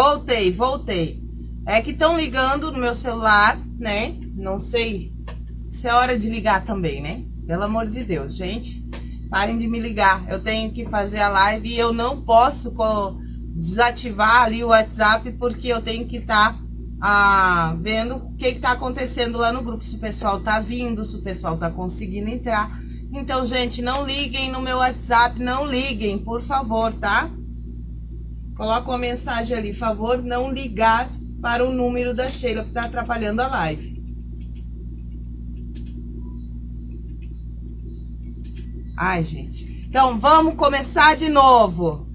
Voltei, voltei. É que estão ligando no meu celular, né? Não sei se é hora de ligar também, né? Pelo amor de Deus, gente. Parem de me ligar. Eu tenho que fazer a live e eu não posso desativar ali o WhatsApp porque eu tenho que estar tá, ah, vendo o que está acontecendo lá no grupo. Se o pessoal tá vindo, se o pessoal tá conseguindo entrar. Então, gente, não liguem no meu WhatsApp, não liguem, por favor, tá? Coloca uma mensagem ali, favor, não ligar para o número da Sheila que tá atrapalhando a live. Ai, gente. Então, vamos começar de novo.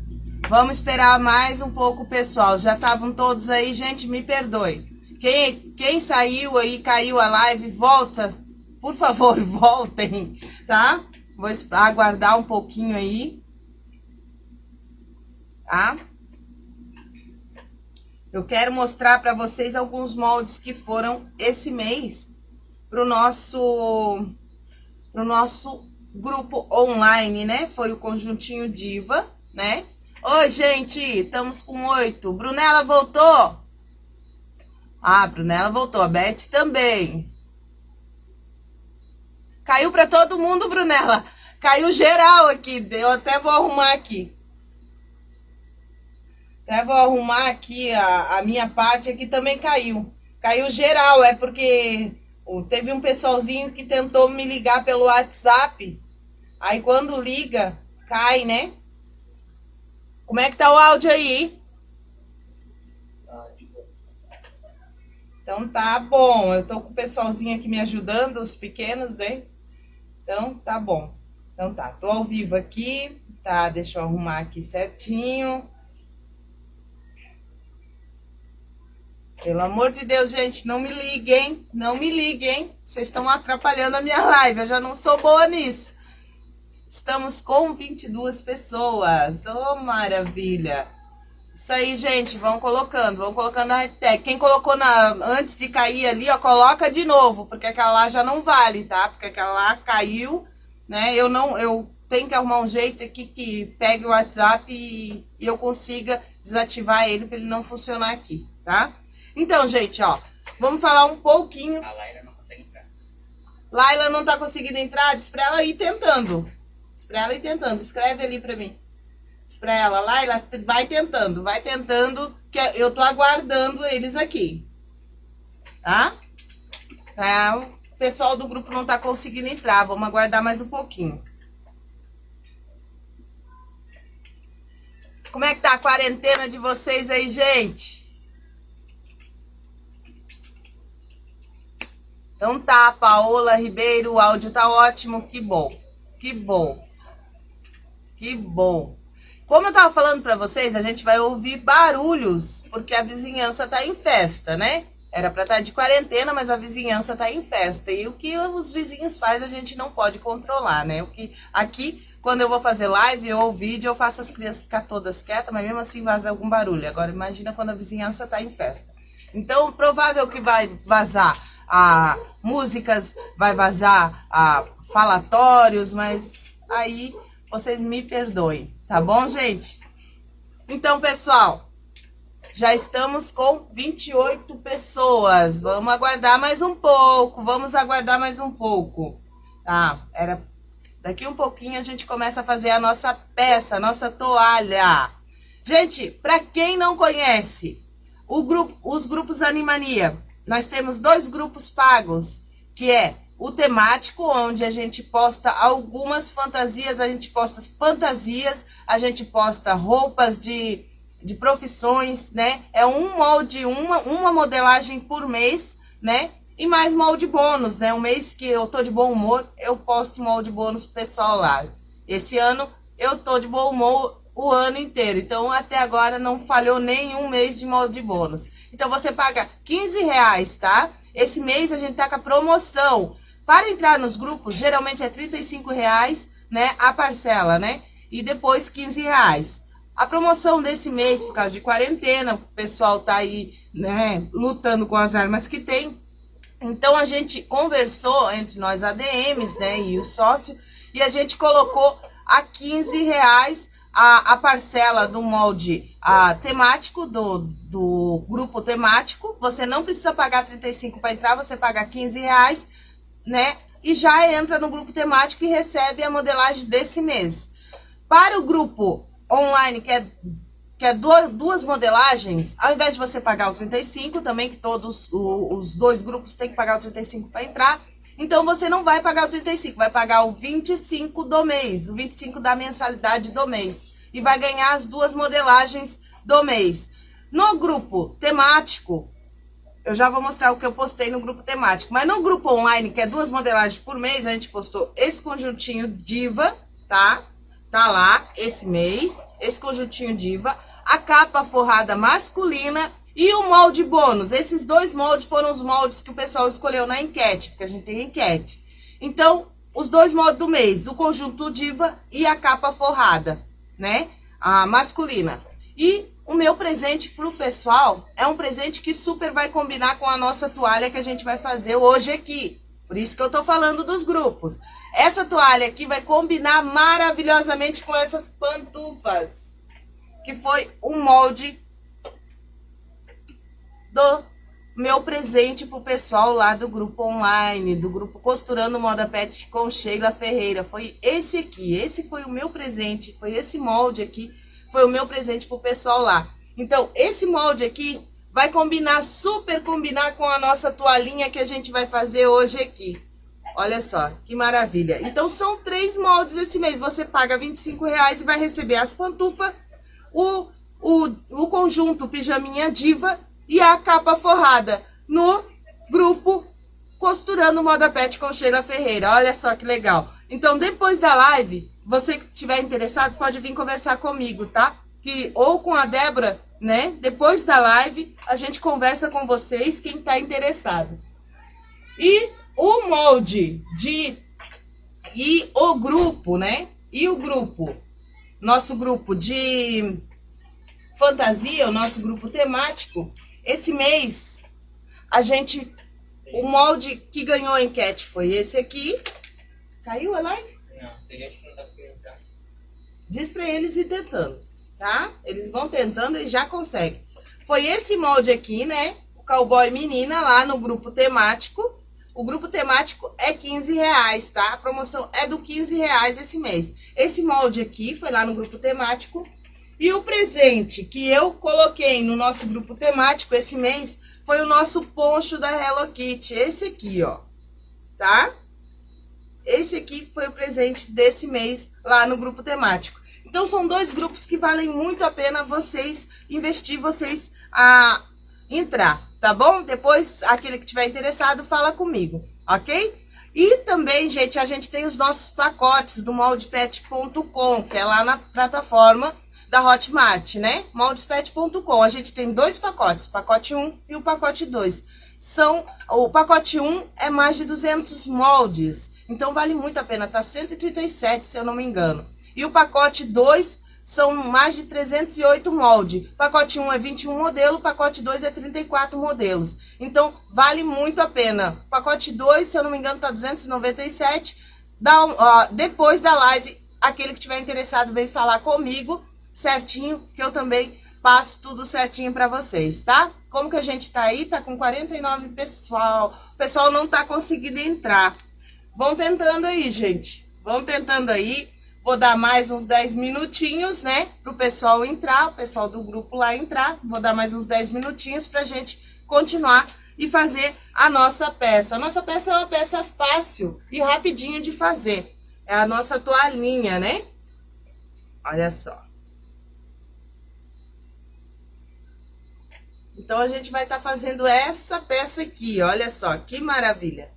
Vamos esperar mais um pouco, pessoal. Já estavam todos aí, gente, me perdoe. Quem, quem saiu aí, caiu a live, volta. Por favor, voltem, tá? Vou aguardar um pouquinho aí. Tá? Eu quero mostrar para vocês alguns moldes que foram esse mês pro nosso pro nosso grupo online, né? Foi o conjuntinho diva, né? Oi, gente, estamos com oito. Brunella voltou? Ah, Brunella voltou. A Beth também. Caiu para todo mundo, Brunella. Caiu geral aqui. Eu até vou arrumar aqui. Até vou arrumar aqui a, a minha parte aqui também caiu. Caiu geral, é porque teve um pessoalzinho que tentou me ligar pelo WhatsApp. Aí quando liga, cai, né? Como é que tá o áudio aí? Então tá bom. Eu tô com o pessoalzinho aqui me ajudando, os pequenos, né? Então tá bom. Então tá, tô ao vivo aqui, tá? Deixa eu arrumar aqui certinho. Pelo amor de Deus, gente, não me liguem, não me liguem. Vocês estão atrapalhando a minha live, eu já não sou boa nisso. Estamos com 22 pessoas, oh maravilha. Isso aí, gente, vão colocando, vão colocando a hashtag. Quem colocou na, antes de cair ali, ó, coloca de novo, porque aquela lá já não vale, tá? Porque aquela lá caiu, né? Eu não, eu tenho que arrumar um jeito aqui que pegue o WhatsApp e, e eu consiga desativar ele para ele não funcionar aqui, tá? Então, gente, ó, vamos falar um pouquinho. A Laila não consegue entrar. Laila não tá conseguindo entrar? Diz pra ela ir tentando. Diz pra ela ir tentando. Escreve ali pra mim. Diz pra ela, Laila, vai tentando, vai tentando, que eu tô aguardando eles aqui. Tá? Tá? O pessoal do grupo não tá conseguindo entrar. Vamos aguardar mais um pouquinho. Como é que tá a quarentena de vocês aí, gente? Então tá, Paola Ribeiro, o áudio tá ótimo, que bom, que bom, que bom. Como eu tava falando para vocês, a gente vai ouvir barulhos, porque a vizinhança tá em festa, né? Era para estar tá de quarentena, mas a vizinhança tá em festa. E o que os vizinhos fazem a gente não pode controlar, né? O que aqui, quando eu vou fazer live ou vídeo, eu faço as crianças ficar todas quietas, mas mesmo assim vaza algum barulho. Agora imagina quando a vizinhança tá em festa. Então, provável que vai vazar a músicas, vai vazar a falatórios, mas aí vocês me perdoem, tá bom, gente? Então, pessoal, já estamos com 28 pessoas. Vamos aguardar mais um pouco, vamos aguardar mais um pouco. Tá, era... Daqui um pouquinho a gente começa a fazer a nossa peça, a nossa toalha. Gente, para quem não conhece, o grupo, os grupos Animania, nós temos dois grupos pagos, que é o temático, onde a gente posta algumas fantasias, a gente posta fantasias, a gente posta roupas de, de profissões, né? É um molde, uma, uma modelagem por mês, né? E mais molde bônus, né? Um mês que eu tô de bom humor, eu posto molde bônus pro pessoal lá. Esse ano eu tô de bom humor o ano inteiro. Então, até agora não falhou nenhum mês de molde bônus. Então, você paga 15 reais, tá? Esse mês a gente tá com a promoção. Para entrar nos grupos, geralmente é 35 reais, né? A parcela, né? E depois 15 reais. A promoção desse mês, por causa de quarentena, o pessoal tá aí, né? Lutando com as armas que tem. Então, a gente conversou entre nós ADMs, né? E o sócio. E a gente colocou a 15 reais a, a parcela do molde a, temático, do, do grupo temático. Você não precisa pagar 35 para entrar, você paga 15 reais, né? E já entra no grupo temático e recebe a modelagem desse mês. Para o grupo online, que é, que é duas, duas modelagens, ao invés de você pagar o 35, também que todos o, os dois grupos têm que pagar o 35 para entrar, então, você não vai pagar o 35, vai pagar o 25 do mês, o 25 da mensalidade do mês. E vai ganhar as duas modelagens do mês. No grupo temático, eu já vou mostrar o que eu postei no grupo temático. Mas no grupo online, que é duas modelagens por mês, a gente postou esse conjuntinho diva, tá? Tá lá, esse mês, esse conjuntinho diva. A capa forrada masculina e o molde bônus, esses dois moldes foram os moldes que o pessoal escolheu na enquete, porque a gente tem enquete. Então, os dois moldes do mês, o conjunto diva e a capa forrada, né? A masculina. E o meu presente pro pessoal é um presente que super vai combinar com a nossa toalha que a gente vai fazer hoje aqui. Por isso que eu tô falando dos grupos. Essa toalha aqui vai combinar maravilhosamente com essas pantufas. Que foi um molde do meu presente pro pessoal lá do grupo online, do grupo Costurando Moda Pet com Sheila Ferreira. Foi esse aqui, esse foi o meu presente, foi esse molde aqui, foi o meu presente pro pessoal lá. Então, esse molde aqui vai combinar, super combinar com a nossa toalhinha que a gente vai fazer hoje aqui. Olha só, que maravilha. Então, são três moldes esse mês. Você paga 25 reais e vai receber as pantufas, o, o, o conjunto pijaminha diva e a capa forrada no grupo Costurando Moda Pet com Sheila Ferreira. Olha só que legal. Então, depois da live, você que estiver interessado, pode vir conversar comigo, tá? Que, ou com a Débora, né? Depois da live, a gente conversa com vocês, quem tá interessado. E o molde de... E o grupo, né? E o grupo, nosso grupo de fantasia, o nosso grupo temático, esse mês, a gente, o molde que ganhou a enquete foi esse aqui. Caiu a live? Não, tem que não tá já. Diz pra eles ir tentando, tá? Eles vão tentando e já conseguem. Foi esse molde aqui, né? O cowboy menina lá no grupo temático. O grupo temático é 15 reais, tá? A promoção é do 15 reais esse mês. Esse molde aqui foi lá no grupo temático e o presente que eu coloquei no nosso grupo temático esse mês foi o nosso poncho da Hello Kitty. Esse aqui, ó. Tá? Esse aqui foi o presente desse mês lá no grupo temático. Então, são dois grupos que valem muito a pena vocês investir, vocês a entrar, tá bom? Depois, aquele que tiver interessado, fala comigo, ok? E também, gente, a gente tem os nossos pacotes do moldepet.com, que é lá na plataforma da Hotmart, né? Moldespet.com. A gente tem dois pacotes, pacote 1 e o pacote 2. São, o pacote 1 é mais de 200 moldes, então vale muito a pena, tá 137, se eu não me engano. E o pacote 2 são mais de 308 moldes. Pacote 1 é 21 modelo, pacote 2 é 34 modelos. Então, vale muito a pena. Pacote 2, se eu não me engano, tá 297. Dá um, ó, depois da live, aquele que tiver interessado vem falar comigo certinho, que eu também passo tudo certinho para vocês, tá? Como que a gente tá aí? Tá com 49 pessoal. O pessoal não tá conseguindo entrar. Vão tentando aí, gente. Vão tentando aí. Vou dar mais uns 10 minutinhos, né? Pro pessoal entrar, o pessoal do grupo lá entrar. Vou dar mais uns 10 minutinhos pra gente continuar e fazer a nossa peça. A nossa peça é uma peça fácil e rapidinho de fazer. É a nossa toalhinha, né? Olha só. Então, a gente vai estar tá fazendo essa peça aqui, olha só, que maravilha.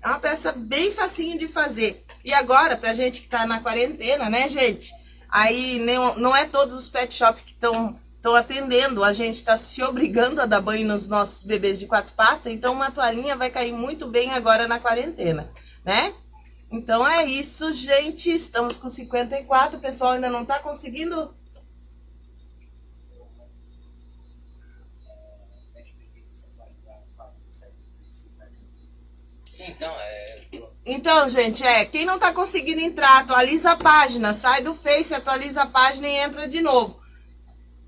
É uma peça bem facinho de fazer. E agora, pra gente que tá na quarentena, né, gente? Aí não, não é todos os pet shop que estão atendendo, a gente está se obrigando a dar banho nos nossos bebês de quatro patas, então uma toalhinha vai cair muito bem agora na quarentena, né? Então é isso, gente, estamos com 54, o pessoal ainda não está conseguindo Então, é. Então, gente, é, quem não tá conseguindo entrar, atualiza a página, sai do Face, atualiza a página e entra de novo.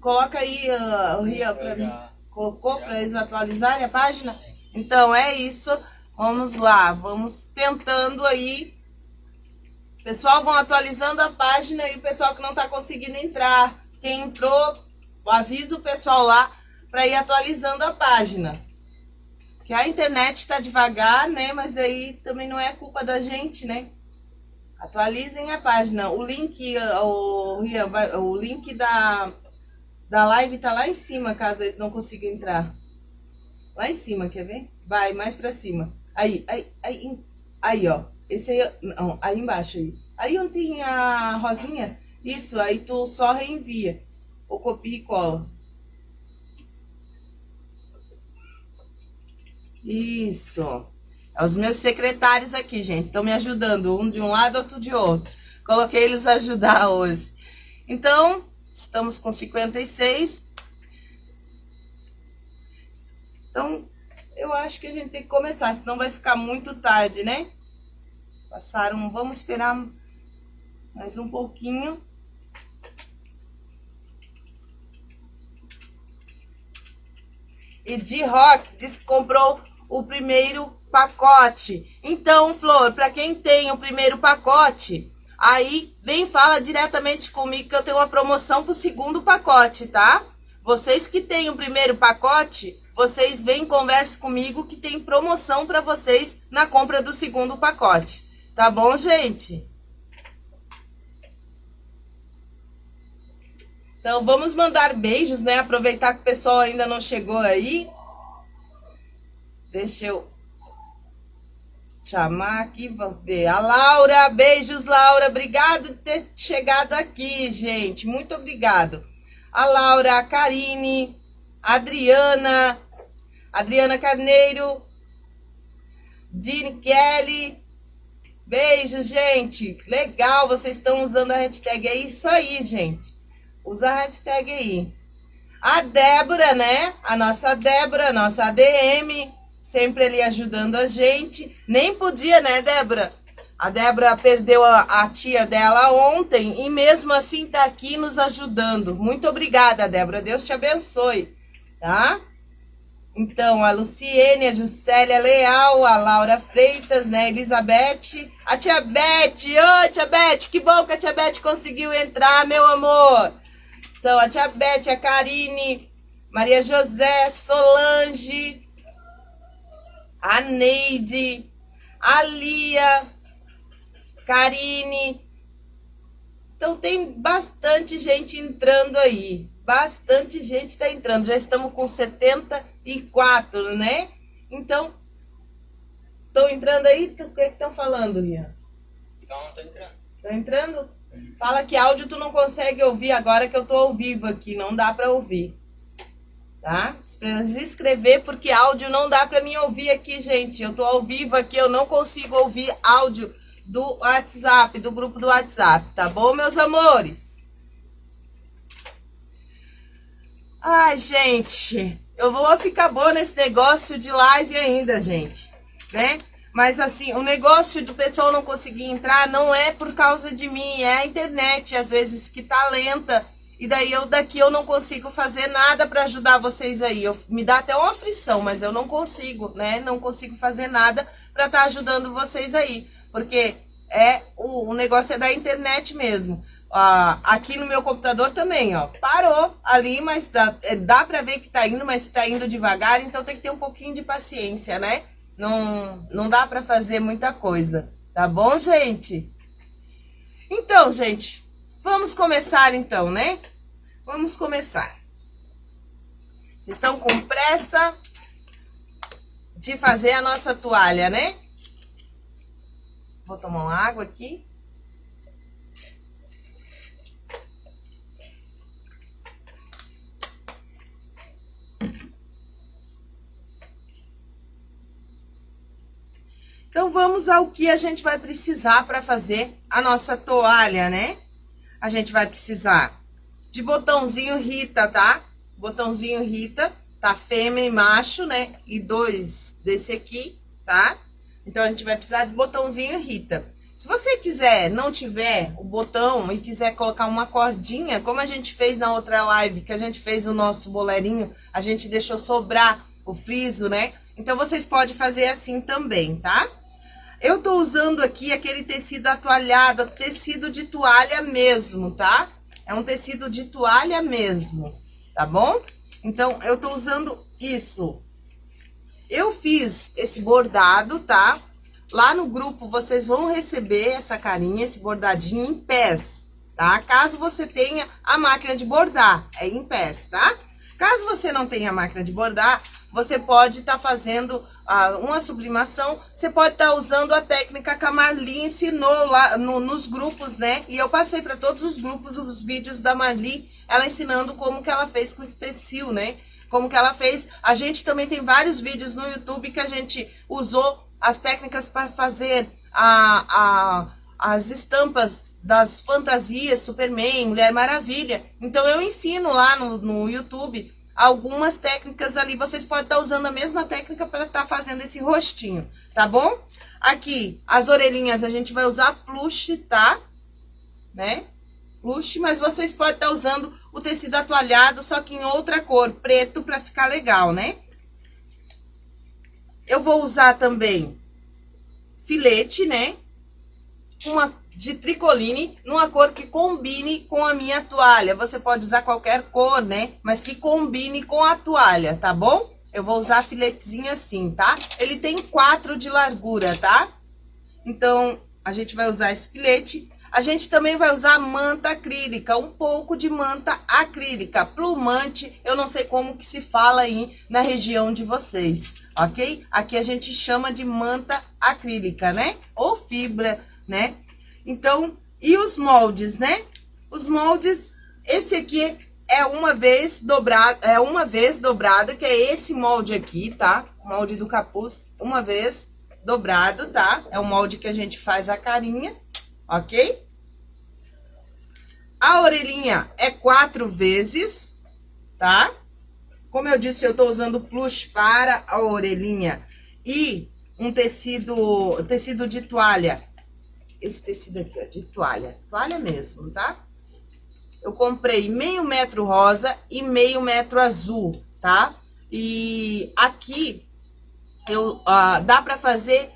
Coloca aí, uh, o Ria, pra mim. Colocou para eles atualizarem a página? Então, é isso. Vamos lá, vamos tentando aí. Pessoal, vão atualizando a página e o pessoal que não tá conseguindo entrar. Quem entrou, avisa o pessoal lá para ir atualizando a página que a internet tá devagar, né? Mas aí também não é culpa da gente, né? Atualizem a página. O link, o, o link da, da live tá lá em cima, caso eles não consigam entrar. Lá em cima, quer ver? Vai, mais pra cima. Aí, aí, aí, aí, ó. Esse aí, não, aí embaixo aí. Aí onde tem a rosinha, isso, aí tu só reenvia. Ou copia e cola. Isso. É os meus secretários aqui, gente. Estão me ajudando, um de um lado, outro de outro. Coloquei eles a ajudar hoje. Então, estamos com 56. Então, eu acho que a gente tem que começar, senão vai ficar muito tarde, né? Passaram, vamos esperar mais um pouquinho. E de rock diz que comprou o primeiro pacote. Então, Flor, para quem tem o primeiro pacote, aí vem fala diretamente comigo que eu tenho uma promoção pro segundo pacote, tá? Vocês que têm o primeiro pacote, vocês vêm converse comigo que tem promoção para vocês na compra do segundo pacote. Tá bom, gente? Então, vamos mandar beijos, né? Aproveitar que o pessoal ainda não chegou aí. Deixa eu chamar aqui, vamos ver. A Laura, beijos, Laura. Obrigado por ter chegado aqui, gente. Muito obrigado. A Laura, a Karine, a Adriana, Adriana Carneiro, Dini Kelly. Beijo, gente. Legal, vocês estão usando a hashtag. É isso aí, gente. Usa a hashtag aí. A Débora, né? A nossa Débora, a nossa ADM sempre ali ajudando a gente. Nem podia, né, Débora? A Débora perdeu a, a, tia dela ontem e mesmo assim tá aqui nos ajudando. Muito obrigada, Débora. Deus te abençoe, tá? Então, a Luciene, a Juscelia Leal, a Laura Freitas, né, Elizabeth, a tia Beth. Oi, tia Beth, que bom que a tia Beth conseguiu entrar, meu amor. Então, a tia Beth, a Karine, Maria José, Solange, a Neide, a Lia, Karine. Então tem bastante gente entrando aí. Bastante gente está entrando. Já estamos com 74, né? Então, estão entrando aí? O que estão falando, Lia? Não, estou entrando. Estão entrando? Fala que áudio tu não consegue ouvir agora que eu tô ao vivo aqui. Não dá para ouvir tá? Precisa escrever porque áudio não dá para mim ouvir aqui, gente. Eu tô ao vivo aqui, eu não consigo ouvir áudio do WhatsApp, do grupo do WhatsApp, tá bom, meus amores? Ai, gente, eu vou ficar boa nesse negócio de live ainda, gente, né? Mas assim, o negócio do pessoal não conseguir entrar não é por causa de mim, é a internet, às vezes, que tá lenta e daí eu daqui eu não consigo fazer nada para ajudar vocês aí. Eu, me dá até uma aflição, mas eu não consigo, né? Não consigo fazer nada para estar tá ajudando vocês aí. Porque é o, o negócio é da internet mesmo. Ah, aqui no meu computador também, ó. Parou ali, mas dá, é, dá para ver que tá indo, mas tá indo devagar, então tem que ter um pouquinho de paciência, né? Não, não dá para fazer muita coisa. Tá bom, gente? Então, gente, vamos começar então, né? Vamos começar. Vocês estão com pressa de fazer a nossa toalha, né? Vou tomar uma água aqui. Então, vamos ao que a gente vai precisar para fazer a nossa toalha, né? A gente vai precisar de botãozinho Rita, tá? Botãozinho Rita, tá? Fêmea e macho, né? E dois desse aqui, tá? Então, a gente vai precisar de botãozinho Rita. Se você quiser, não tiver o botão e quiser colocar uma cordinha, como a gente fez na outra live, que a gente fez o nosso boleirinho, a gente deixou sobrar o friso, né? Então, vocês podem fazer assim também, tá? Eu tô usando aqui aquele tecido atualhado, tecido de toalha mesmo, tá? É um tecido de toalha mesmo, tá bom? Então, eu tô usando isso. Eu fiz esse bordado, tá? Lá no grupo vocês vão receber essa carinha, esse bordadinho em pés, tá? Caso você tenha a máquina de bordar, é em pés, tá? Caso você não tenha a máquina de bordar, você pode estar tá fazendo ah, uma sublimação, você pode estar tá usando a técnica que a Marli ensinou lá no, nos grupos, né? E eu passei para todos os grupos os vídeos da Marli, ela ensinando como que ela fez com esse né? Como que ela fez. A gente também tem vários vídeos no YouTube que a gente usou as técnicas para fazer a, a, as estampas das fantasias, Superman, Mulher Maravilha. Então, eu ensino lá no, no YouTube algumas técnicas ali. Vocês podem estar usando a mesma técnica para estar fazendo esse rostinho, tá bom? Aqui, as orelhinhas, a gente vai usar plush, tá? Né? Plush, mas vocês podem estar usando o tecido atualhado, só que em outra cor, preto, para ficar legal, né? Eu vou usar também filete, né? Uma de tricoline, numa cor que combine com a minha toalha. Você pode usar qualquer cor, né? Mas que combine com a toalha, tá bom? Eu vou usar filetezinho assim, tá? Ele tem quatro de largura, tá? Então, a gente vai usar esse filete. A gente também vai usar manta acrílica, um pouco de manta acrílica, plumante, eu não sei como que se fala aí na região de vocês, ok? Aqui a gente chama de manta acrílica, né? Ou fibra, né? Então, e os moldes, né? Os moldes, esse aqui é uma vez dobrado, é uma vez dobrado, que é esse molde aqui, tá? O molde do capuz, uma vez dobrado, tá? É o molde que a gente faz a carinha ok? A orelhinha é quatro vezes, tá? Como eu disse, eu tô usando plush para a orelhinha e um tecido, tecido de toalha. Esse tecido aqui, ó, de toalha, toalha mesmo, tá? Eu comprei meio metro rosa e meio metro azul, tá? E aqui, eu, uh, dá pra fazer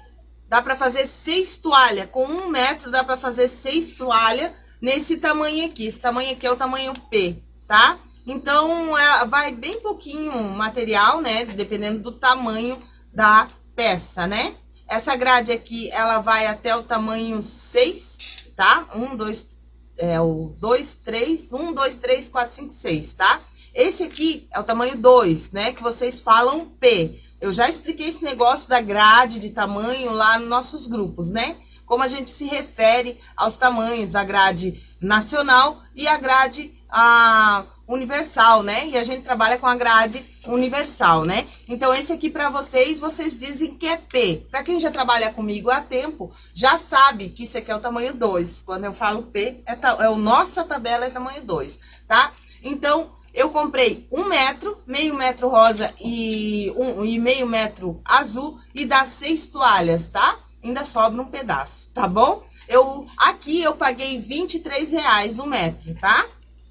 Dá para fazer seis toalhas. Com um metro dá para fazer seis toalhas nesse tamanho aqui. Esse tamanho aqui é o tamanho P, tá? Então, é, vai bem pouquinho material, né? Dependendo do tamanho da peça, né? Essa grade aqui, ela vai até o tamanho 6, tá? 1, 2, é o 2, 3, 1, 2, 3, 4, 5, 6, tá? Esse aqui é o tamanho 2, né? Que vocês falam P. Eu já expliquei esse negócio da grade de tamanho lá nos nossos grupos, né? Como a gente se refere aos tamanhos, a grade nacional e a grade a, universal, né? E a gente trabalha com a grade universal, né? Então, esse aqui para vocês, vocês dizem que é P. Para quem já trabalha comigo há tempo, já sabe que isso aqui é o tamanho 2. Quando eu falo P, é, é o nossa tabela é tamanho 2, tá? Então, eu comprei um metro, meio metro rosa e, um, e meio metro azul e dá seis toalhas, tá? Ainda sobra um pedaço, tá bom? Eu, aqui eu paguei 23 reais um metro, tá?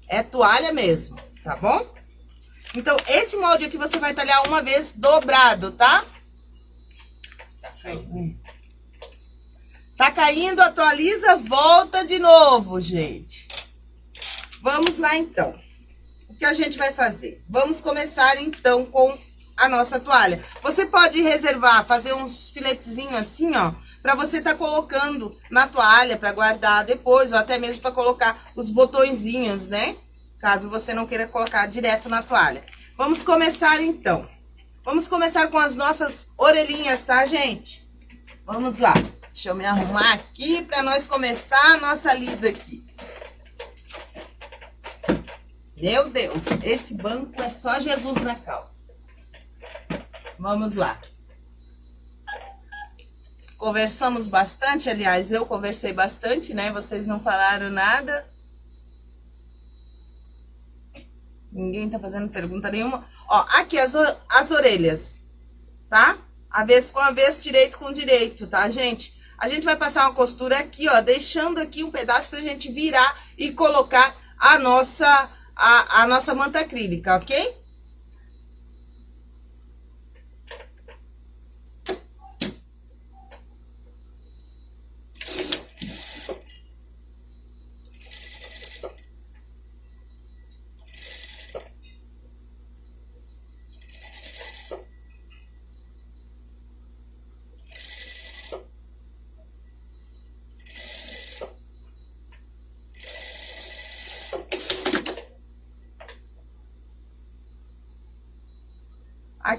É toalha mesmo, tá bom? Então, esse molde aqui você vai talhar uma vez dobrado, tá? Tá caindo. Tá caindo, atualiza, volta de novo, gente. Vamos lá, então o que a gente vai fazer? Vamos começar, então, com a nossa toalha. Você pode reservar, fazer uns filetezinhos assim, ó, para você tá colocando na toalha para guardar depois, ou até mesmo para colocar os botõezinhos, né? Caso você não queira colocar direto na toalha. Vamos começar, então. Vamos começar com as nossas orelhinhas, tá, gente? Vamos lá. Deixa eu me arrumar aqui para nós começar a nossa lida aqui. Meu Deus, esse banco é só Jesus na calça. Vamos lá. Conversamos bastante, aliás, eu conversei bastante, né? Vocês não falaram nada. Ninguém tá fazendo pergunta nenhuma. Ó, aqui as, as orelhas, tá? Avesso com avesso, direito com direito, tá, gente? A gente vai passar uma costura aqui, ó, deixando aqui um pedaço pra gente virar e colocar a nossa, a, a nossa manta acrílica, ok?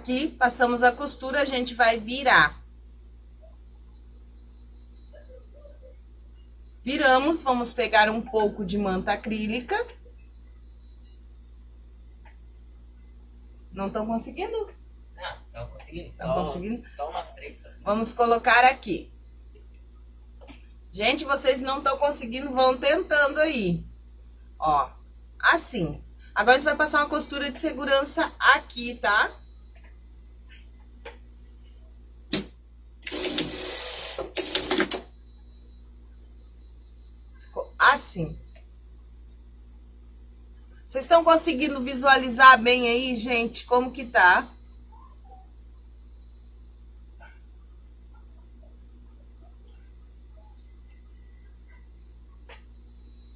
Aqui, passamos a costura, a gente vai virar. Viramos, vamos pegar um pouco de manta acrílica. Não estão conseguindo? Não, estão conseguindo. Estão conseguindo? Umas três. Vamos colocar aqui. Gente, vocês não estão conseguindo, vão tentando aí. Ó, assim. Agora, a gente vai passar uma costura de segurança aqui? Tá? Assim. Vocês estão conseguindo visualizar bem aí, gente, como que tá?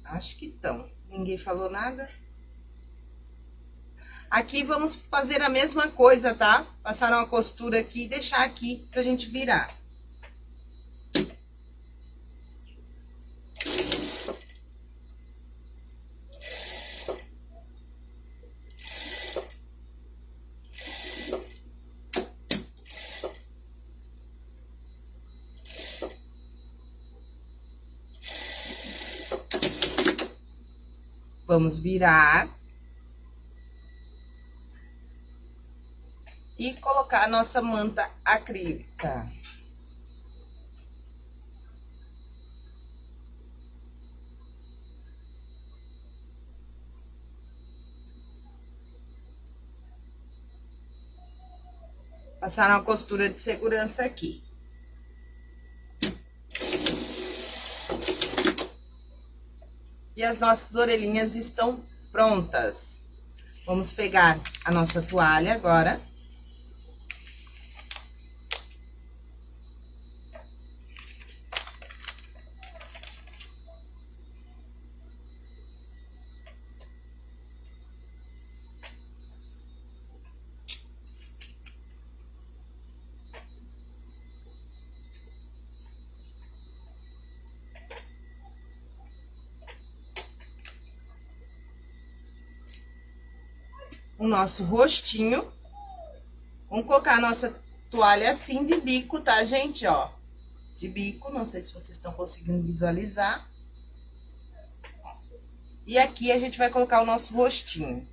Acho que estão. Ninguém falou nada? Aqui vamos fazer a mesma coisa, tá? Passar uma costura aqui e deixar aqui pra gente virar. Vamos virar. E colocar a nossa manta acrílica. Passar uma costura de segurança aqui. E as nossas orelhinhas estão prontas. Vamos pegar a nossa toalha agora. O nosso rostinho. Vamos colocar a nossa toalha assim de bico, tá, gente? Ó, de bico, não sei se vocês estão conseguindo visualizar. E aqui a gente vai colocar o nosso rostinho.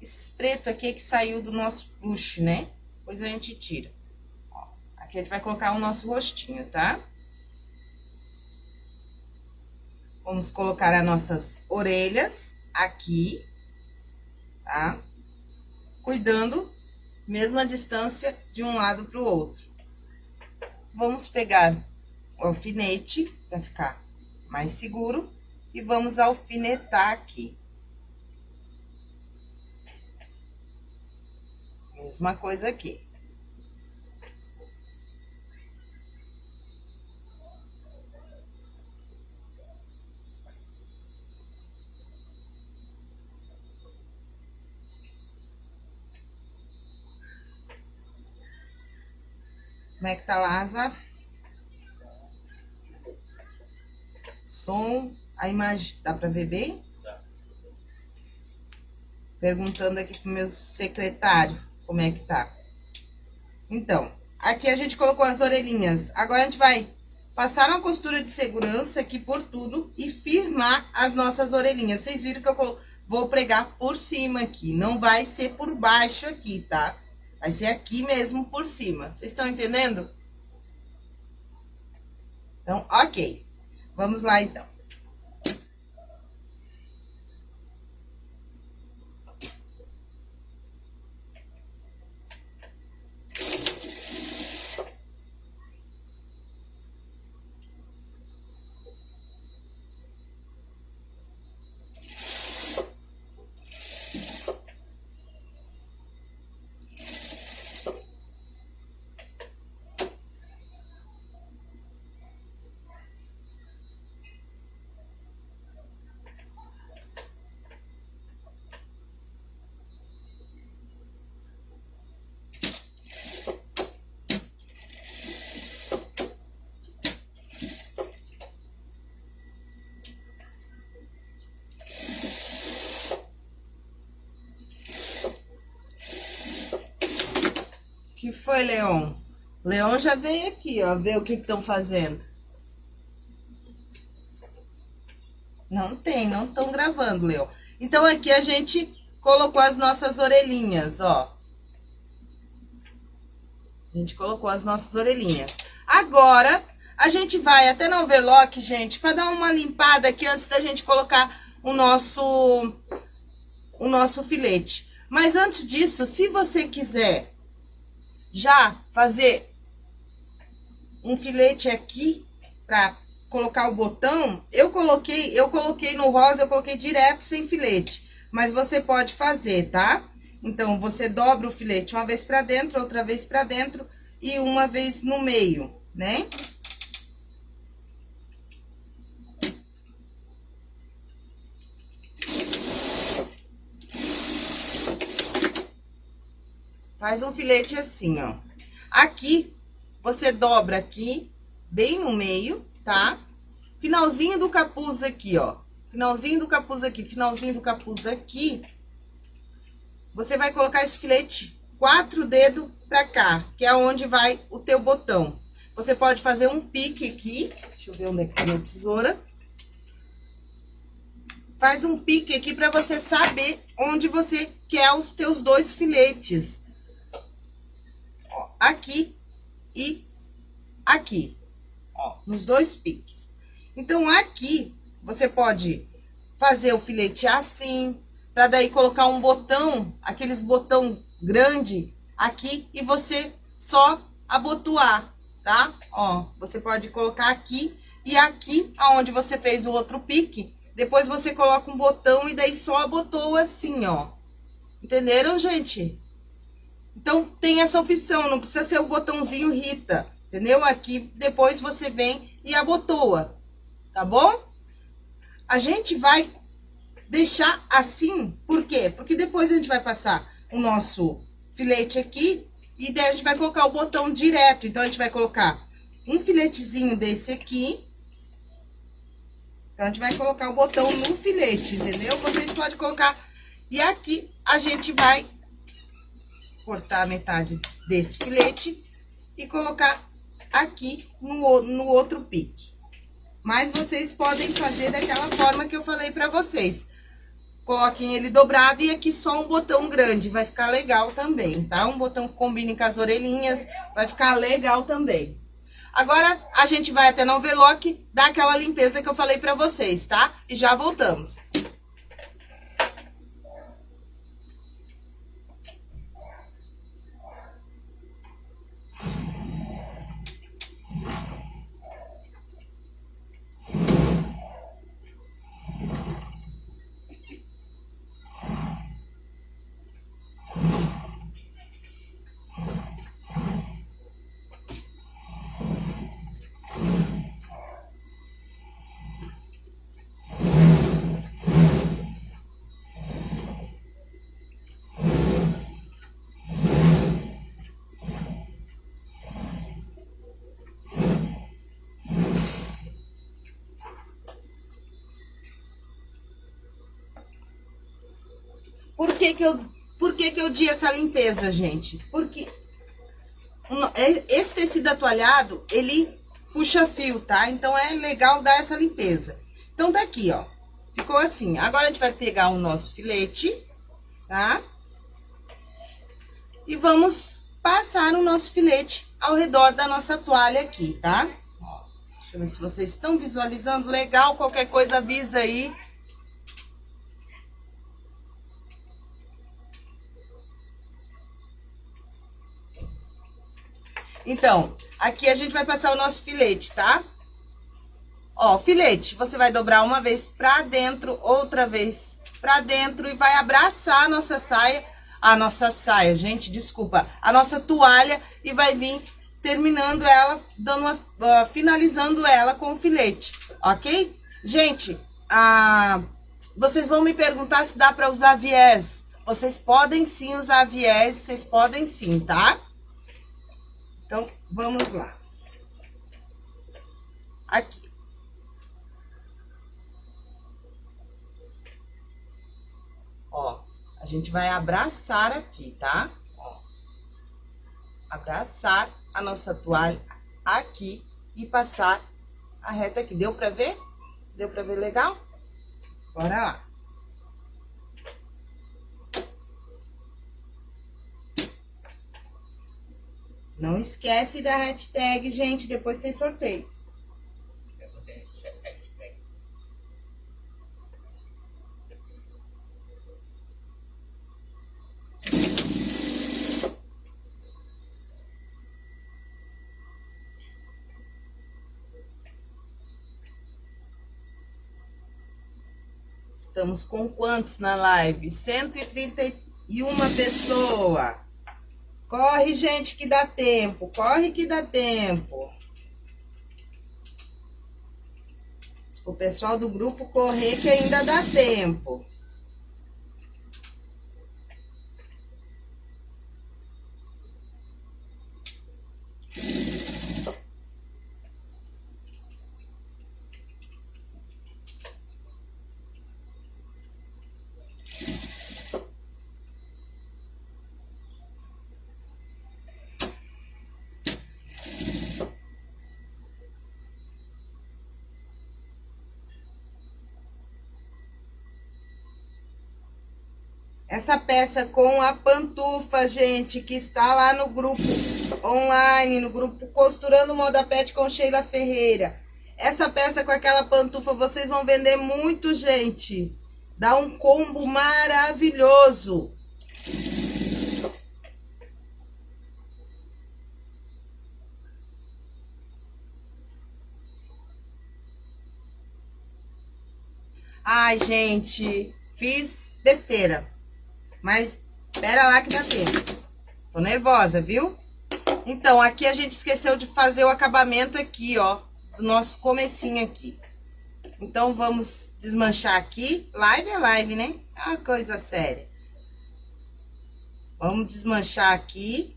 Esse preto aqui é que saiu do nosso plush, né? Depois a gente tira. Ó, aqui a gente vai colocar o nosso rostinho, tá? Vamos colocar as nossas orelhas aqui, tá? Cuidando, mesma distância de um lado para o outro. Vamos pegar o alfinete para ficar mais seguro e vamos alfinetar aqui. Mesma coisa aqui. Como é que tá lá, Azaf? Som, a imagem, dá pra ver bem? Dá. Perguntando aqui pro meu secretário como é que tá. Então, aqui a gente colocou as orelhinhas. Agora, a gente vai passar uma costura de segurança aqui por tudo e firmar as nossas orelhinhas. Vocês viram que eu vou pregar por cima aqui, não vai ser por baixo aqui, tá? Vai ser aqui mesmo por cima. Vocês estão entendendo? Então, ok. Vamos lá, então. Que foi, Leon? Leon já veio aqui, ó, ver o que estão fazendo. Não tem, não estão gravando, Leon. Então, aqui a gente colocou as nossas orelhinhas, ó. A gente colocou as nossas orelhinhas. Agora, a gente vai até no overlock, gente, para dar uma limpada aqui antes da gente colocar o nosso, o nosso filete. Mas antes disso, se você quiser já fazer um filete aqui para colocar o botão, eu coloquei, eu coloquei no rosa, eu coloquei direto sem filete. Mas você pode fazer, tá? Então, você dobra o filete uma vez pra dentro, outra vez pra dentro e uma vez no meio, né? Faz um filete assim, ó. Aqui, você dobra aqui, bem no meio, tá? Finalzinho do capuz aqui, ó. Finalzinho do capuz aqui, finalzinho do capuz aqui. Você vai colocar esse filete quatro dedos pra cá, que é onde vai o teu botão. Você pode fazer um pique aqui. Deixa eu ver onde é que tá minha tesoura. Faz um pique aqui pra você saber onde você quer os teus dois filetes aqui e aqui, ó, nos dois piques. Então, aqui, você pode fazer o filete assim, para daí colocar um botão, aqueles botão grande aqui, e você só abotoar, tá? Ó, você pode colocar aqui e aqui, aonde você fez o outro pique, depois você coloca um botão e daí só abotoa assim, ó. Entenderam, gente? Então, tem essa opção, não precisa ser o botãozinho Rita, entendeu? Aqui, depois você vem e abotoa, tá bom? A gente vai deixar assim, por quê? Porque depois a gente vai passar o nosso filete aqui e daí a gente vai colocar o botão direto. Então, a gente vai colocar um filetezinho desse aqui. Então, a gente vai colocar o botão no filete, entendeu? Vocês podem colocar... E aqui, a gente vai cortar a metade desse filete e colocar aqui no, no outro pique. Mas vocês podem fazer daquela forma que eu falei pra vocês. Coloquem ele dobrado e aqui só um botão grande, vai ficar legal também, tá? Um botão que combine com as orelhinhas, vai ficar legal também. Agora, a gente vai até no overlock, dar aquela limpeza que eu falei pra vocês, tá? E já voltamos. Por que que eu, por que que eu di essa limpeza, gente? Porque é, esse tecido atualhado, ele puxa fio, tá? Então, é legal dar essa limpeza. Então, tá aqui, ó. Ficou assim. Agora, a gente vai pegar o nosso filete, tá? E vamos passar o nosso filete ao redor da nossa toalha aqui, tá? Deixa eu ver se vocês estão visualizando legal. Qualquer coisa avisa aí Então, aqui a gente vai passar o nosso filete, tá? Ó, filete, você vai dobrar uma vez pra dentro, outra vez pra dentro e vai abraçar a nossa saia, a nossa saia, gente, desculpa, a nossa toalha e vai vir terminando ela, dando uma, uh, finalizando ela com o filete, ok? Gente, ah, vocês vão me perguntar se dá pra usar viés. Vocês podem sim usar viés, vocês podem sim, tá? Então, vamos lá. Aqui. Ó, a gente vai abraçar aqui, tá? Ó. abraçar a nossa toalha aqui e passar a reta aqui. Deu pra ver? Deu pra ver legal? Bora lá. Não esquece da hashtag, gente, depois tem sorteio. Estamos com quantos na live? 131 pessoa. Corre, gente, que dá tempo. Corre que dá tempo. o pessoal do grupo correr que ainda dá tempo. Essa peça com a pantufa, gente, que está lá no grupo online, no grupo Costurando Moda Pet com Sheila Ferreira. Essa peça com aquela pantufa, vocês vão vender muito, gente. Dá um combo maravilhoso. Ai, gente, fiz besteira. Mas espera lá que dá tempo. Tô nervosa, viu? Então, aqui a gente esqueceu de fazer o acabamento aqui, ó. Do nosso comecinho aqui. Então, vamos desmanchar aqui. Live é live, né? É uma coisa séria. Vamos desmanchar aqui.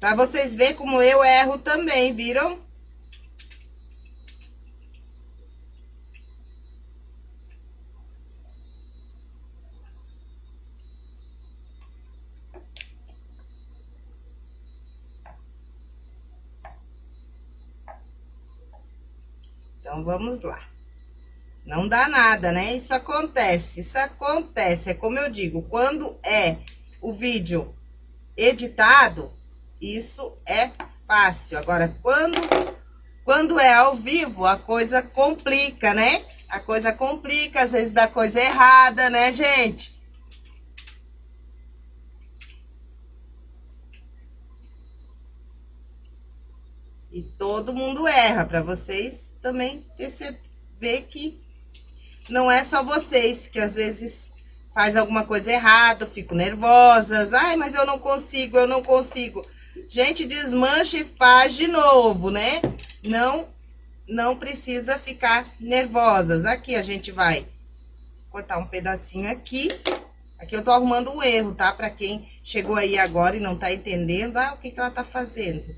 Pra vocês verem como eu erro também, viram? Vamos lá. Não dá nada, né? Isso acontece, isso acontece. É como eu digo, quando é o vídeo editado, isso é fácil. Agora, quando, quando é ao vivo, a coisa complica, né? A coisa complica, às vezes dá coisa errada, né, gente? E todo mundo erra, para vocês também perceber que não é só vocês que às vezes faz alguma coisa errada, fico nervosas, ai, mas eu não consigo, eu não consigo. Gente, desmancha e faz de novo, né? Não, não precisa ficar nervosas. Aqui a gente vai cortar um pedacinho aqui. Aqui eu tô arrumando um erro, tá? Pra quem chegou aí agora e não tá entendendo, ah, o que que ela tá fazendo?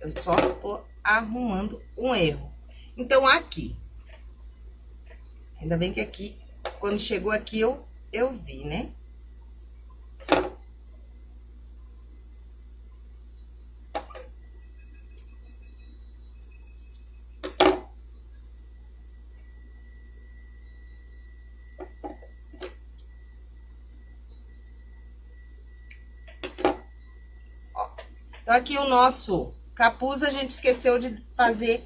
Eu só tô arrumando um erro. Então, aqui. Ainda bem que aqui, quando chegou aqui, eu, eu vi, né? Então, aqui o nosso Capuz a gente esqueceu de fazer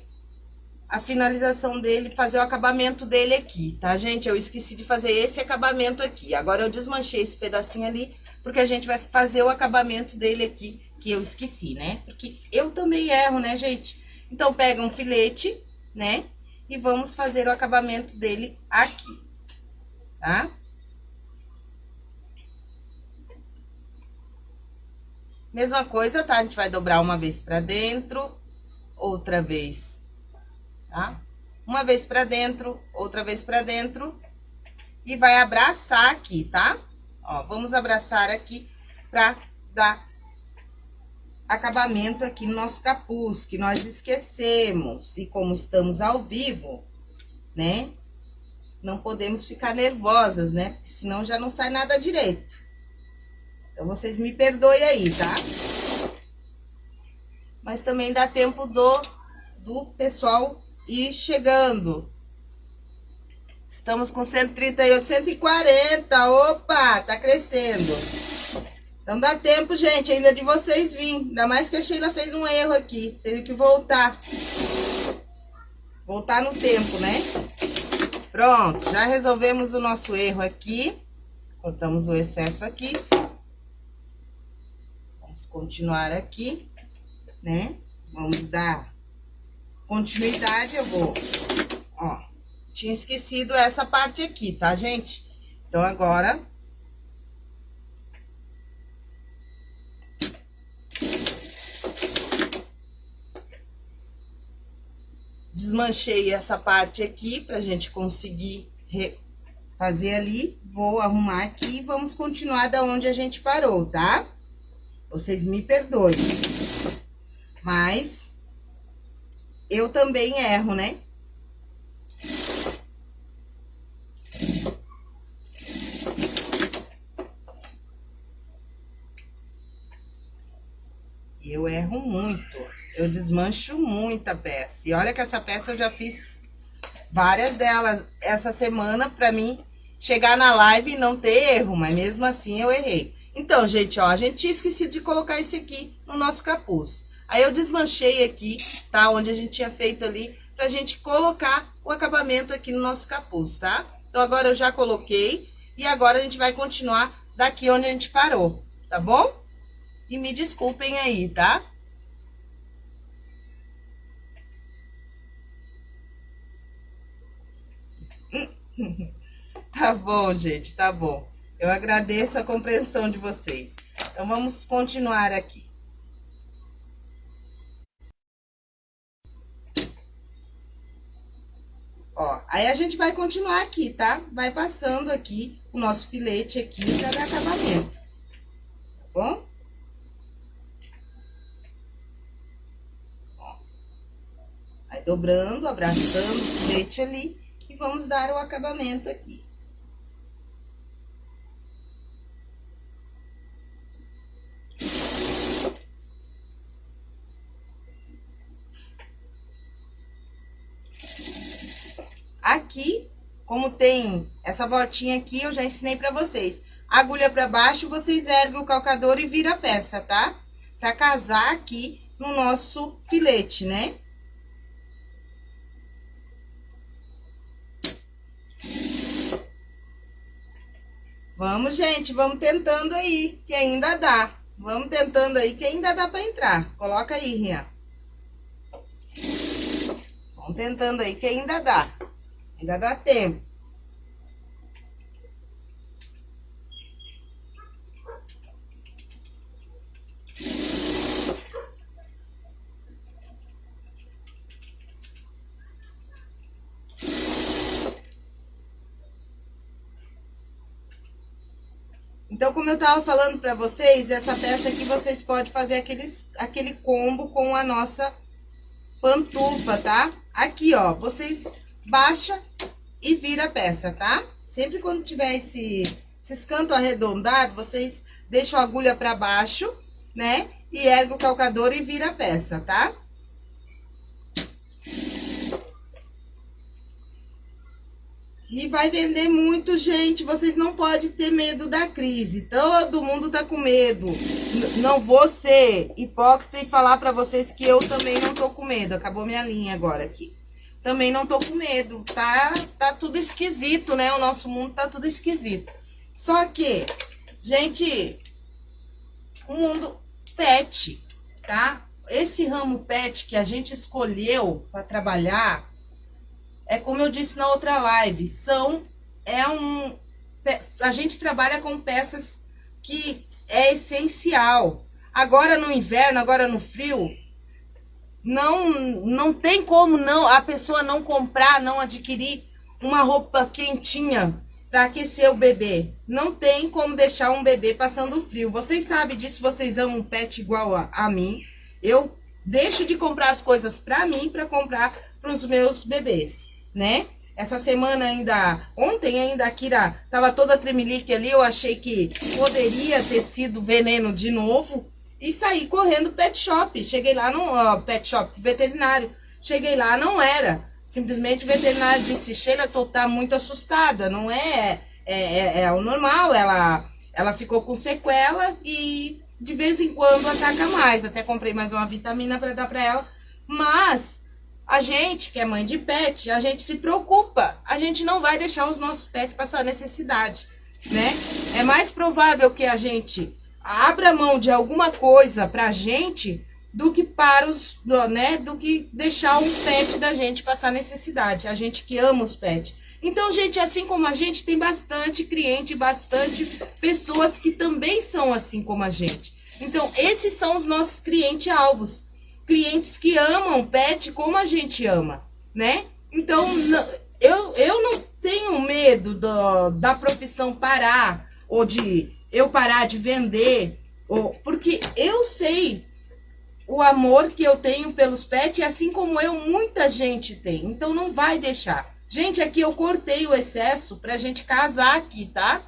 a finalização dele, fazer o acabamento dele aqui, tá, gente? Eu esqueci de fazer esse acabamento aqui. Agora, eu desmanchei esse pedacinho ali, porque a gente vai fazer o acabamento dele aqui, que eu esqueci, né? Porque eu também erro, né, gente? Então, pega um filete, né? E vamos fazer o acabamento dele aqui, tá? Mesma coisa, tá? A gente vai dobrar uma vez pra dentro, outra vez, tá? Uma vez pra dentro, outra vez pra dentro. E vai abraçar aqui, tá? Ó, vamos abraçar aqui pra dar acabamento aqui no nosso capuz, que nós esquecemos. E como estamos ao vivo, né? não podemos ficar nervosas, né? Porque senão já não sai nada direito. Então, vocês me perdoem aí, tá? Mas também dá tempo do, do pessoal ir chegando. Estamos com 138, 140. Opa, tá crescendo. Então dá tempo, gente, ainda de vocês virem. Ainda mais que a Sheila fez um erro aqui. Teve que voltar. Voltar no tempo, né? Pronto, já resolvemos o nosso erro aqui. Cortamos o excesso aqui. Vamos continuar aqui, né? Vamos dar continuidade. Eu vou, ó, tinha esquecido essa parte aqui, tá, gente? Então, agora... Desmanchei essa parte aqui pra gente conseguir fazer ali. Vou arrumar aqui e vamos continuar da onde a gente parou, tá? Vocês me perdoem. Mas eu também erro, né? Eu erro muito. Eu desmancho muita peça. E olha que essa peça eu já fiz várias delas essa semana pra mim chegar na live e não ter erro, mas mesmo assim eu errei. Então, gente, ó, a gente tinha esquecido de colocar esse aqui no nosso capuz. Aí eu desmanchei aqui, tá? Onde a gente tinha feito ali, pra gente colocar o acabamento aqui no nosso capuz, tá? Então, agora eu já coloquei e agora a gente vai continuar daqui onde a gente parou, tá bom? E me desculpem aí, tá? tá bom, gente, tá bom. Eu agradeço a compreensão de vocês. Então, vamos continuar aqui. Ó, aí a gente vai continuar aqui, tá? Vai passando aqui o nosso filete aqui para dar acabamento. Tá bom? Ó. Vai dobrando, abraçando o filete ali e vamos dar o acabamento aqui. Aqui, como tem essa voltinha aqui, eu já ensinei pra vocês. Agulha pra baixo, vocês erguem o calcador e vira a peça, tá? Pra casar aqui no nosso filete, né? Vamos, gente, vamos tentando aí, que ainda dá. Vamos tentando aí, que ainda dá pra entrar. Coloca aí, Rian. Vamos tentando aí, que ainda dá. Ainda dá tempo. Então, como eu tava falando pra vocês, essa peça aqui vocês podem fazer aqueles, aquele combo com a nossa pantufa, tá? Aqui, ó, vocês baixa e vira a peça, tá? Sempre quando tiver esse, esses cantos arredondados, vocês deixam a agulha pra baixo, né? E ergue o calcador e vira a peça, tá? E vai vender muito, gente. Vocês não podem ter medo da crise. Todo mundo tá com medo. Não vou ser hipócrita e falar pra vocês que eu também não tô com medo. Acabou minha linha agora aqui também não tô com medo. Tá, tá tudo esquisito, né? O nosso mundo tá tudo esquisito. Só que, gente, o mundo pet, tá? Esse ramo pet que a gente escolheu para trabalhar, é como eu disse na outra live, são, é um, a gente trabalha com peças que é essencial. Agora no inverno, agora no frio, não, não tem como não a pessoa não comprar, não adquirir uma roupa quentinha para aquecer o bebê. Não tem como deixar um bebê passando frio. Vocês sabem disso, vocês amam um pet igual a, a mim. Eu deixo de comprar as coisas para mim para comprar para os meus bebês, né? essa semana ainda, ontem ainda a Kira tava toda tremelique ali, eu achei que poderia ter sido veneno de novo. E saí correndo pet shop. Cheguei lá no uh, pet shop veterinário. Cheguei lá, não era. Simplesmente o veterinário disse, Sheila, tô tá muito assustada. Não é, é, é, é o normal. Ela, ela ficou com sequela e de vez em quando ataca mais. Até comprei mais uma vitamina para dar para ela. Mas a gente, que é mãe de pet, a gente se preocupa. A gente não vai deixar os nossos pets passar necessidade, né? É mais provável que a gente abra mão de alguma coisa pra gente do que para os, né, do que deixar um pet da gente passar necessidade. A gente que ama os pets. Então, gente, assim como a gente, tem bastante cliente, bastante pessoas que também são assim como a gente. Então, esses são os nossos clientes-alvos clientes que amam pet como a gente ama, né? Então, eu, eu não tenho medo do, da profissão parar, ou de eu parar de vender, ou, porque eu sei o amor que eu tenho pelos pets, assim como eu, muita gente tem. Então, não vai deixar. Gente, aqui eu cortei o excesso pra gente casar aqui, tá?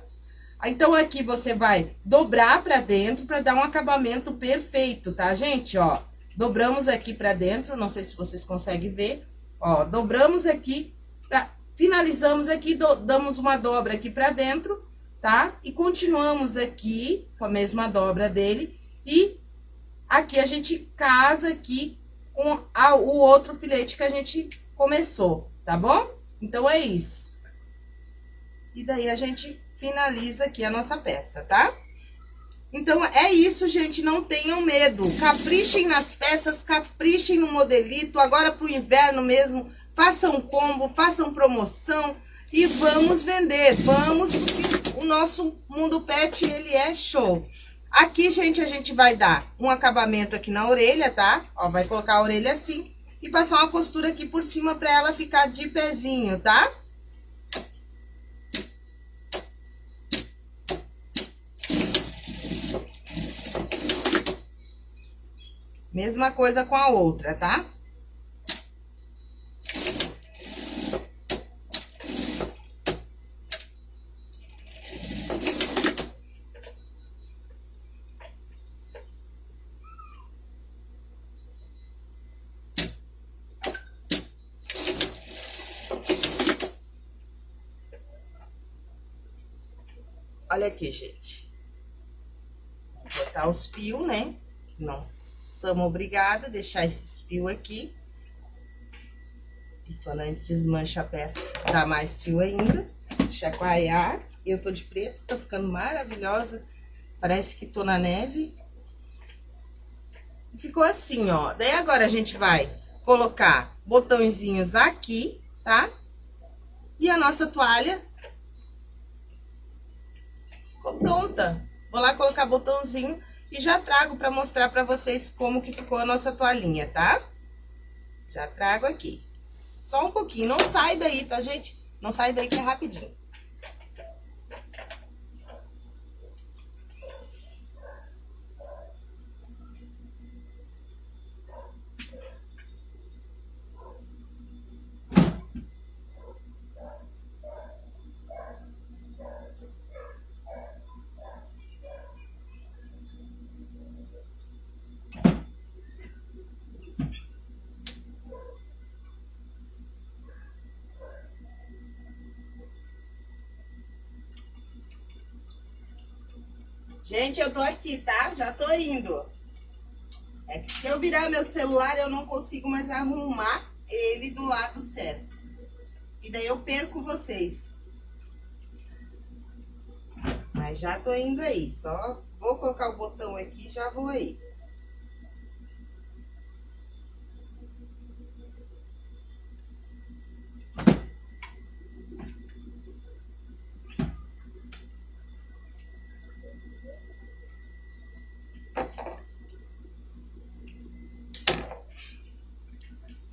Então, aqui você vai dobrar pra dentro pra dar um acabamento perfeito, tá, gente? Ó, Dobramos aqui pra dentro, não sei se vocês conseguem ver. Ó, dobramos aqui, pra, finalizamos aqui, do, damos uma dobra aqui pra dentro, tá? E continuamos aqui com a mesma dobra dele. E aqui a gente casa aqui com a, o outro filete que a gente começou, tá bom? Então, é isso. E daí, a gente finaliza aqui a nossa peça, tá? Então, é isso, gente. Não tenham medo. Caprichem nas peças, caprichem no modelito. Agora, pro inverno mesmo, façam combo, façam promoção e vamos vender. Vamos, porque o nosso mundo pet, ele é show. Aqui, gente, a gente vai dar um acabamento aqui na orelha, tá? Ó, vai colocar a orelha assim e passar uma costura aqui por cima pra ela ficar de pezinho, tá? Mesma coisa com a outra, tá? Olha aqui, gente. Vou botar os fios, né? Nossa somos obrigados a deixar esses fios aqui. E quando a gente desmancha a peça, dá mais fio ainda. Chacoalhar. Eu tô de preto, tô ficando maravilhosa. Parece que tô na neve. Ficou assim, ó. Daí agora a gente vai colocar botõezinhos aqui, tá? E a nossa toalha ficou pronta. Vou lá colocar botãozinho e já trago para mostrar para vocês como que ficou a nossa toalhinha, tá? Já trago aqui. Só um pouquinho, não sai daí, tá, gente? Não sai daí que é rapidinho. Gente, eu tô aqui, tá? Já tô indo. É que se eu virar meu celular, eu não consigo mais arrumar ele do lado certo. E daí eu perco vocês. Mas já tô indo aí. Só vou colocar o botão aqui e já vou aí.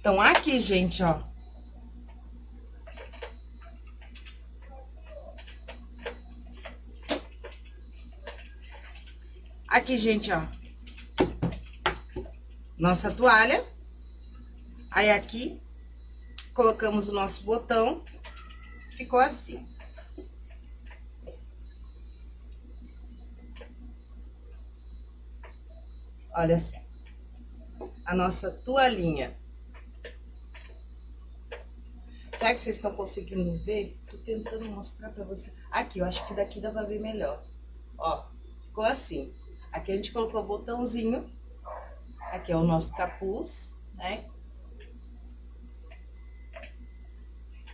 Então, aqui, gente, ó. Aqui, gente, ó. Nossa toalha. Aí, aqui, colocamos o nosso botão. ficou assim. Olha assim. A nossa toalhinha. Será que vocês estão conseguindo ver? Tô tentando mostrar pra você. Aqui, eu acho que daqui dá pra ver melhor. Ó, ficou assim. Aqui a gente colocou o botãozinho. Aqui é o nosso capuz, né?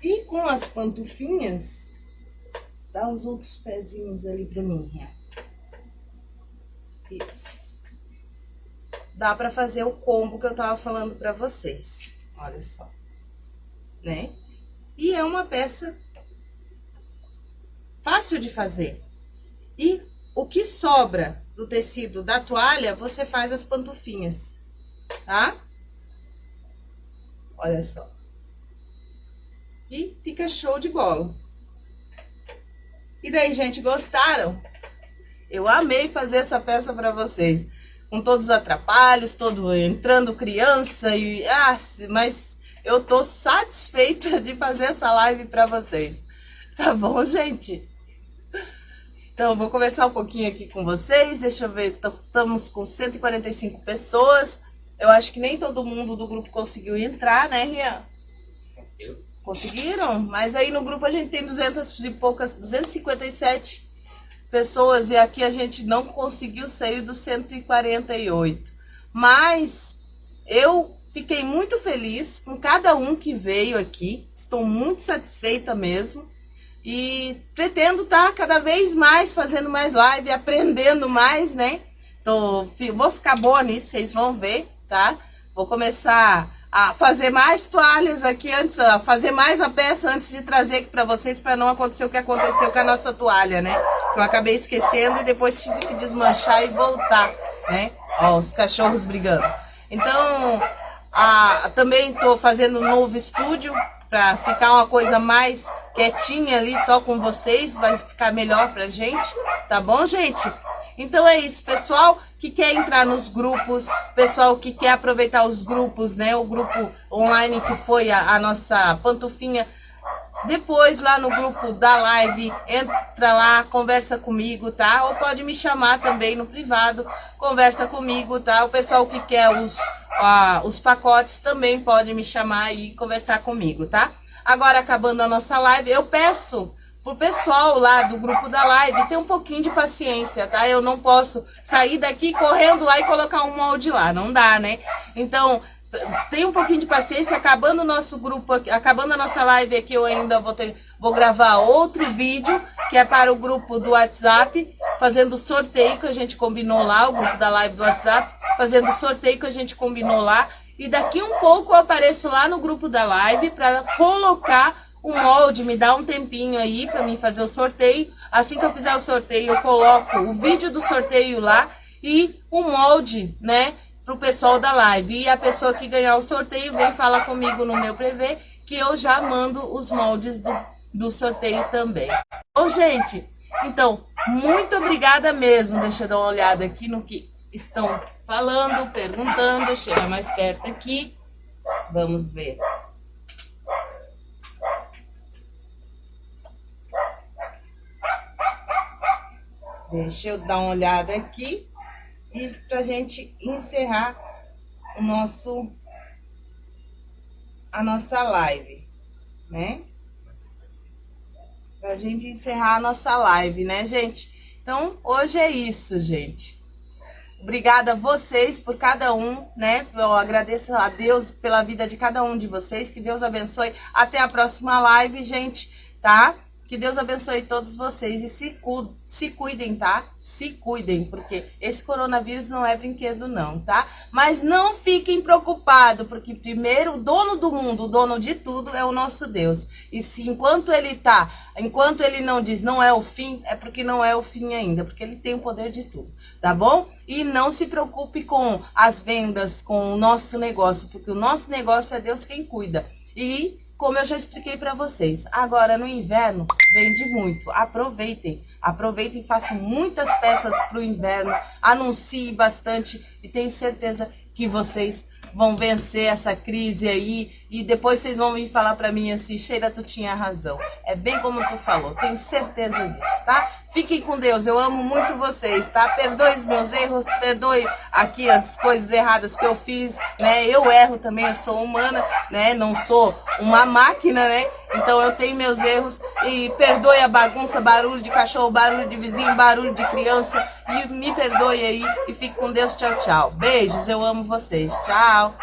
E com as pantufinhas, dá os outros pezinhos ali pra mim, Isso. Dá pra fazer o combo que eu tava falando pra vocês. Olha só. Né? E é uma peça fácil de fazer. E o que sobra do tecido da toalha, você faz as pantufinhas, tá? Olha só. E fica show de bola. E daí, gente, gostaram? Eu amei fazer essa peça para vocês. Com todos os atrapalhos, todo entrando criança e... Ah, mas eu tô satisfeita de fazer essa live para vocês. Tá bom, gente? Então, vou conversar um pouquinho aqui com vocês. Deixa eu ver, estamos com 145 pessoas. Eu acho que nem todo mundo do grupo conseguiu entrar, né, Rian? Conseguiram? Mas aí no grupo a gente tem 200 e poucas, 257 pessoas e aqui a gente não conseguiu sair dos 148. Mas eu fiquei muito feliz com cada um que veio aqui. Estou muito satisfeita mesmo. E pretendo estar tá cada vez mais fazendo mais live, aprendendo mais, né? Tô, vou ficar boa nisso, vocês vão ver, tá? Vou começar a fazer mais toalhas aqui antes, a fazer mais a peça antes de trazer aqui para vocês, para não acontecer o que aconteceu com a nossa toalha, né? Que eu acabei esquecendo e depois tive que desmanchar e voltar, né? Ó, os cachorros brigando. Então, a, também tô fazendo um novo estúdio para ficar uma coisa mais quietinha ali só com vocês, vai ficar melhor pra gente, tá bom, gente? Então é isso, pessoal que quer entrar nos grupos, pessoal que quer aproveitar os grupos, né? O grupo online que foi a, a nossa pantufinha. Depois lá no grupo da live, entra lá, conversa comigo, tá? Ou pode me chamar também no privado, conversa comigo, tá? O pessoal que quer os, os pacotes também pode me chamar e conversar comigo, tá? Agora, acabando a nossa live, eu peço pro pessoal lá do grupo da live ter um pouquinho de paciência, tá? Eu não posso sair daqui correndo lá e colocar um molde lá, não dá, né? Então, tem um pouquinho de paciência, acabando o nosso grupo, acabando a nossa live aqui, eu ainda vou ter, vou gravar outro vídeo, que é para o grupo do WhatsApp, fazendo sorteio que a gente combinou lá, o grupo da live do WhatsApp, fazendo sorteio que a gente combinou lá, e daqui um pouco eu apareço lá no grupo da live para colocar o molde, me dá um tempinho aí para mim fazer o sorteio. Assim que eu fizer o sorteio, eu coloco o vídeo do sorteio lá e o molde, né, pro pessoal da live. E a pessoa que ganhar o sorteio vem falar comigo no meu prevê que eu já mando os moldes do, do sorteio também. Bom, gente, então, muito obrigada mesmo. Deixa eu dar uma olhada aqui no que estão falando, perguntando. Chega mais perto aqui. Vamos ver. Deixa eu dar uma olhada aqui. E pra gente encerrar o nosso... A nossa live, né? Pra gente encerrar a nossa live, né, gente? Então, hoje é isso, gente. Obrigada a vocês por cada um, né? Eu agradeço a Deus pela vida de cada um de vocês. Que Deus abençoe. Até a próxima live, gente, tá? Que Deus abençoe todos vocês e se, cu se cuidem, tá? Se cuidem, porque esse coronavírus não é brinquedo não, tá? Mas não fiquem preocupados, porque primeiro o dono do mundo, o dono de tudo é o nosso Deus. E se enquanto ele tá, enquanto ele não diz não é o fim, é porque não é o fim ainda, porque ele tem o poder de tudo, tá bom? E não se preocupe com as vendas, com o nosso negócio, porque o nosso negócio é Deus quem cuida. E como eu já expliquei para vocês, agora no inverno vende muito. Aproveitem, aproveitem, façam muitas peças para o inverno, anuncie bastante e tenho certeza que vocês vão vencer essa crise aí e depois vocês vão vir falar para mim assim, Sheila, tu tinha razão. É bem como tu falou, tenho certeza disso, tá? Fiquem com Deus, eu amo muito vocês, tá? Perdoe os meus erros, perdoe aqui as coisas erradas que eu fiz, né? Eu erro também, eu sou humana, né? Não sou uma máquina, né? Então eu tenho meus erros e perdoe a bagunça, barulho de cachorro, barulho de vizinho, barulho de criança e me perdoe aí e fique com Deus. Tchau, tchau. Beijos, eu amo vocês. Tchau.